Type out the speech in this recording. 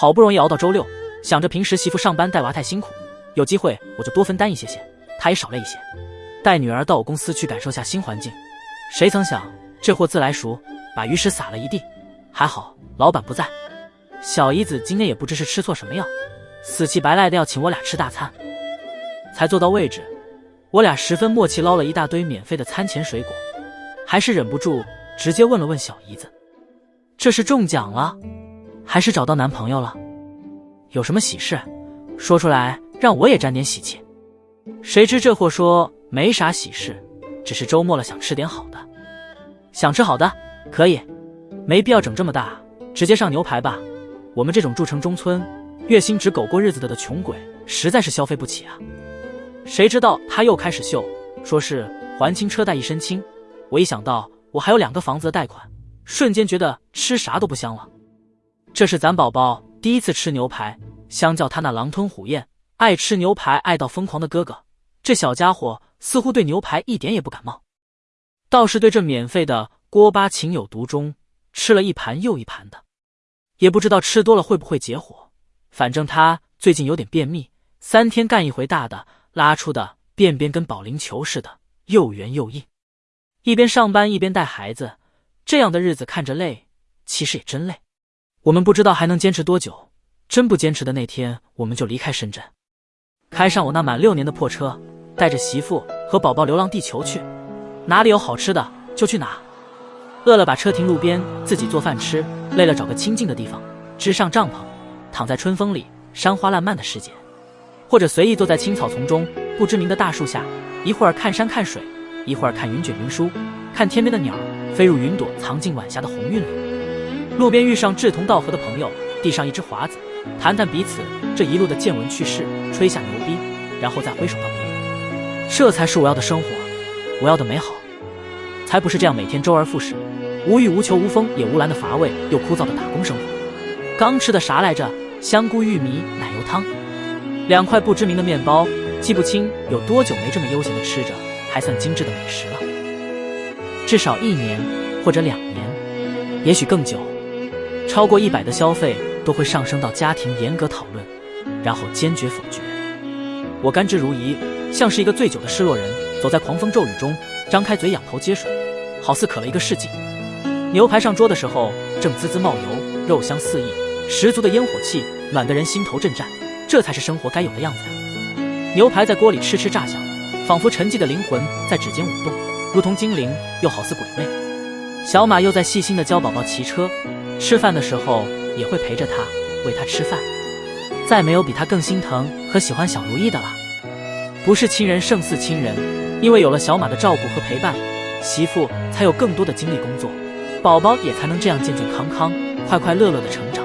好不容易熬到周六，想着平时媳妇上班带娃太辛苦，有机会我就多分担一些些，她也少累一些，带女儿到我公司去感受下新环境。谁曾想这货自来熟，把鱼食撒了一地。还好老板不在，小姨子今天也不知是吃错什么药，死乞白赖的要请我俩吃大餐。才坐到位置，我俩十分默契，捞了一大堆免费的餐前水果，还是忍不住直接问了问小姨子：“这是中奖了？”还是找到男朋友了，有什么喜事，说出来让我也沾点喜气。谁知这货说没啥喜事，只是周末了想吃点好的。想吃好的可以，没必要整这么大，直接上牛排吧。我们这种住城中村，月薪只狗过日子的的穷鬼，实在是消费不起啊。谁知道他又开始秀，说是还清车贷一身轻。我一想到我还有两个房子的贷款，瞬间觉得吃啥都不香了。这是咱宝宝第一次吃牛排，相较他那狼吞虎咽、爱吃牛排爱到疯狂的哥哥，这小家伙似乎对牛排一点也不感冒，倒是对这免费的锅巴情有独钟，吃了一盘又一盘的。也不知道吃多了会不会结火，反正他最近有点便秘，三天干一回大的，拉出的便便跟保龄球似的，又圆又硬。一边上班一边带孩子，这样的日子看着累，其实也真累。我们不知道还能坚持多久，真不坚持的那天，我们就离开深圳，开上我那满六年的破车，带着媳妇和宝宝流浪地球去，哪里有好吃的就去哪。饿了把车停路边，自己做饭吃；累了找个清静的地方，支上帐篷，躺在春风里，山花烂漫的世界，或者随意坐在青草丛中不知名的大树下，一会儿看山看水，一会儿看云卷云舒，看天边的鸟飞入云朵，藏进晚霞的红晕里。路边遇上志同道合的朋友，递上一支华子，谈谈彼此这一路的见闻趣事，吹下牛逼，然后再挥手道别。这才是我要的生活，我要的美好，才不是这样每天周而复始，无欲无求、无风也无澜的乏味又枯燥的打工生活。刚吃的啥来着？香菇玉米奶油汤，两块不知名的面包，记不清有多久没这么悠闲的吃着，还算精致的美食了。至少一年或者两年，也许更久。超过一百的消费都会上升到家庭严格讨论，然后坚决否决。我甘之如饴，像是一个醉酒的失落人，走在狂风骤雨中，张开嘴仰头接水，好似渴了一个世纪。牛排上桌的时候，正滋滋冒油，肉香四溢，十足的烟火气，暖得人心头震颤。这才是生活该有的样子呀！牛排在锅里痴痴炸响，仿佛沉寂的灵魂在指尖舞动，如同精灵，又好似鬼魅。小马又在细心的教宝宝骑车。吃饭的时候也会陪着他，喂他吃饭。再没有比他更心疼和喜欢小如意的了。不是亲人胜似亲人，因为有了小马的照顾和陪伴，媳妇才有更多的精力工作，宝宝也才能这样健健康康、快快乐乐的成长。